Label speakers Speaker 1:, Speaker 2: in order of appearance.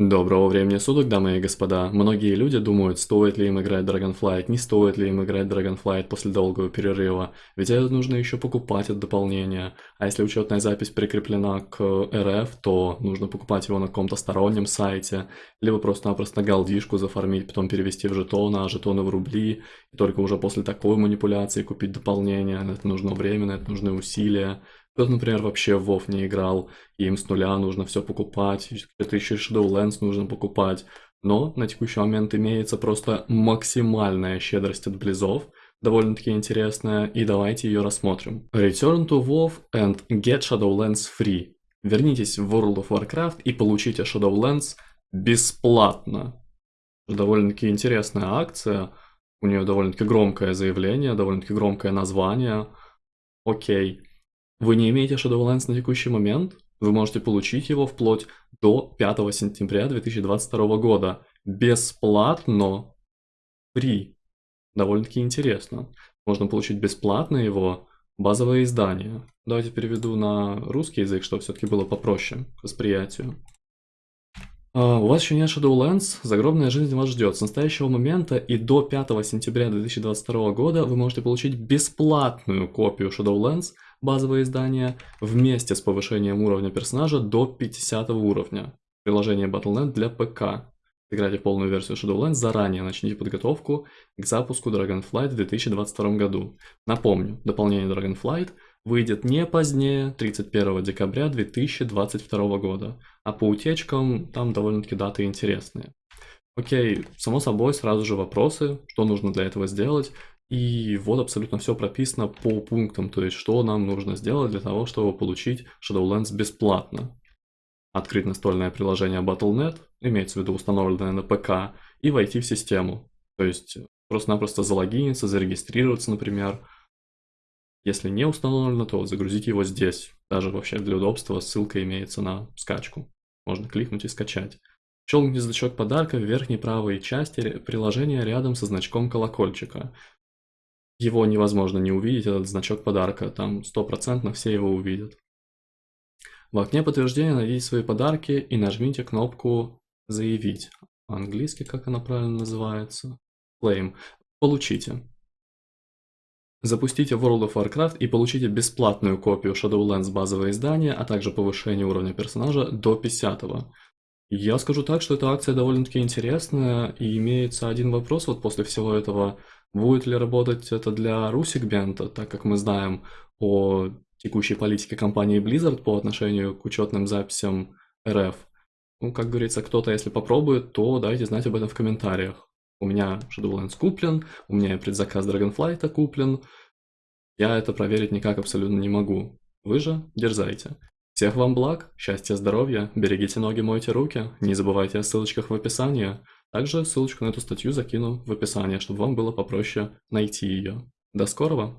Speaker 1: Доброго времени суток, дамы и господа. Многие люди думают, стоит ли им играть Dragonflight, не стоит ли им играть Dragonflight после долгого перерыва, ведь это нужно еще покупать от дополнения. А если учетная запись прикреплена к РФ, то нужно покупать его на каком-то стороннем сайте, либо просто-напросто галдишку зафармить, потом перевести в жетоны, а жетоны в рубли, и только уже после такой манипуляции купить дополнение. Это нужно время, это нужны усилия. Кто-то, например, вообще в WoW не играл, им с нуля нужно все покупать, это еще и Shadowlands нужно покупать. Но на текущий момент имеется просто максимальная щедрость от близов, довольно-таки интересная, и давайте ее рассмотрим. Return to WoW and get Shadowlands free. Вернитесь в World of Warcraft и получите Shadowlands бесплатно. Довольно-таки интересная акция, у нее довольно-таки громкое заявление, довольно-таки громкое название. Окей. Вы не имеете Shadowlands на текущий момент? Вы можете получить его вплоть до 5 сентября 2022 года. Бесплатно. Free. Довольно-таки интересно. Можно получить бесплатно его базовое издание. Давайте переведу на русский язык, чтобы все-таки было попроще к восприятию. Uh, у вас еще нет Shadowlands, загробная жизнь вас ждет. С настоящего момента и до 5 сентября 2022 года вы можете получить бесплатную копию Shadowlands – базовое издание, вместе с повышением уровня персонажа до 50 уровня. Приложение Battle.net для ПК. Играйте полную версию Shadowlands заранее, начните подготовку к запуску Dragonflight в 2022 году. Напомню, дополнение Dragonflight выйдет не позднее 31 декабря 2022 года, а по утечкам там довольно-таки даты интересные. Окей, само собой, сразу же вопросы, что нужно для этого сделать. И вот абсолютно все прописано по пунктам, то есть что нам нужно сделать для того, чтобы получить Shadowlands бесплатно. Открыть настольное приложение Battle.net, имеется в виду установленное на ПК, и войти в систему. То есть просто-напросто залогиниться, зарегистрироваться, например. Если не установлено, то загрузить его здесь. Даже вообще для удобства ссылка имеется на скачку. Можно кликнуть и скачать. Щелкните значок подарка в верхней правой части приложения рядом со значком колокольчика. Его невозможно не увидеть, этот значок подарка, там стопроцентно все его увидят. В окне подтверждения найдите свои подарки и нажмите кнопку «Заявить». По-английски как она правильно называется? Claim. Получите. Запустите World of Warcraft и получите бесплатную копию Shadowlands базового издания, а также повышение уровня персонажа до 50 -го. Я скажу так, что эта акция довольно-таки интересная, и имеется один вопрос вот после всего этого – Будет ли работать это для ру-сегмента, так как мы знаем о текущей политике компании Blizzard по отношению к учетным записям РФ? Ну, как говорится, кто-то, если попробует, то дайте знать об этом в комментариях. У меня Shadowlands куплен, у меня предзаказ Dragonflight куплен. Я это проверить никак абсолютно не могу. Вы же дерзайте. Всех вам благ, счастья, здоровья, берегите ноги, мойте руки, не забывайте о ссылочках в описании. Также ссылочку на эту статью закину в описании, чтобы вам было попроще найти ее. До скорого!